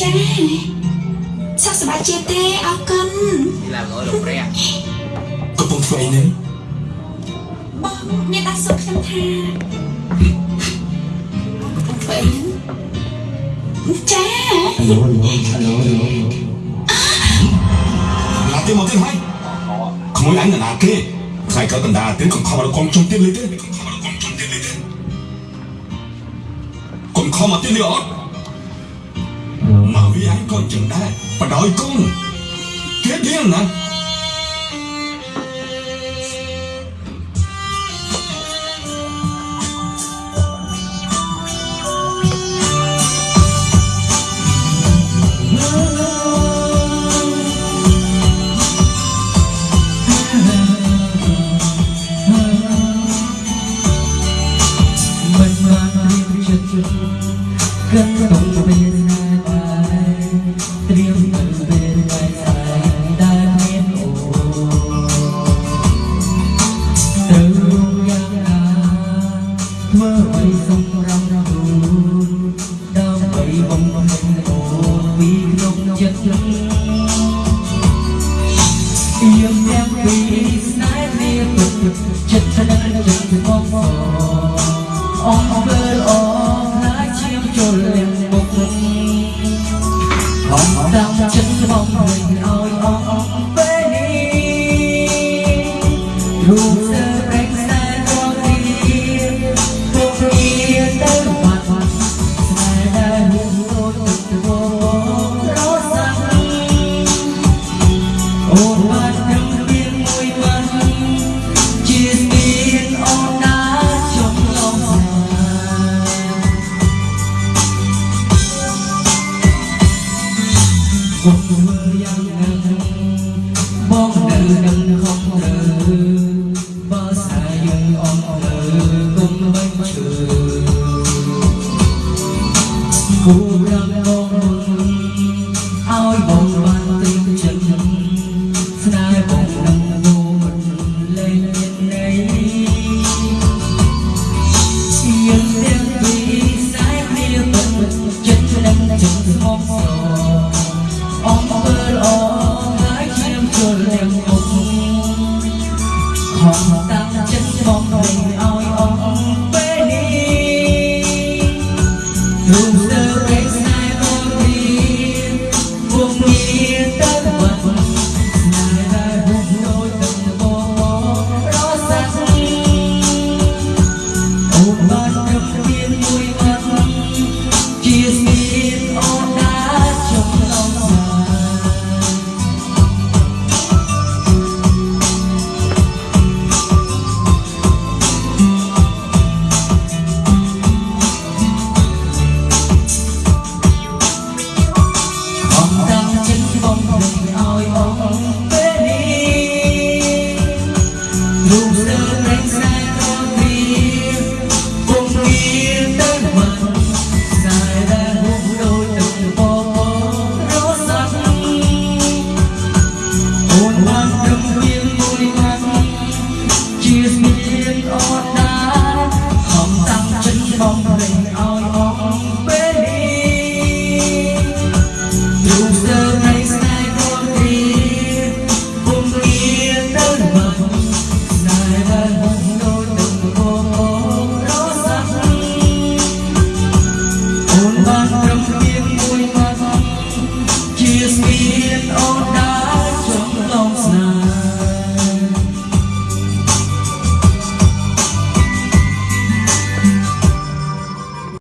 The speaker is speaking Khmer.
ចាសុខសប្បាយជាទេអរគុណ đi làm ngồi lục rè កំពុងធ្វើអីហ្នឹងបងអ្នកដាស់សុខខ្ញុំថាកំពុងធ្វើអីហ្នឹងចា Alo, alo, alo, alo. Là tiền một tiền hay Không muốn anh là nào kia Phải cỡ cần đà tiếng còn khó mà con trong tiền lấy tên Còn khó mà tiền nữa Mà vì វាឯងក៏ចឹងដែរបដ ாய் គុំគេធៀងណា跟着动作。Mơ bay sông rong rong đau bay bông bông ồ vì lúc chân chân yêu em vì nãy đi bực chân chân chân mong mong អងវើអងណាឈាមចូលលៀងមុខអងតាមចិត្តមកវិញឲ្យអងអងពេលនេះ គុំមើលយ៉ាងណាបងនៅនឹងខំរើបើស្អែយើងអងលើគុំបាញ់ឈើគូរាំបងឲ្យបងបានទីចិត្តស្នេហ៍បងនឹងងូមិនលែងមានន័យយើងទាំងពីរខ្សែគ្នាពិតចិត្តនឹងចិត្តស្មោះស្ម មើលល្អហើយខ្ញុំគោរពមុខខំតាំងចិត្តបងឲ្យឲ្យ tumbling on.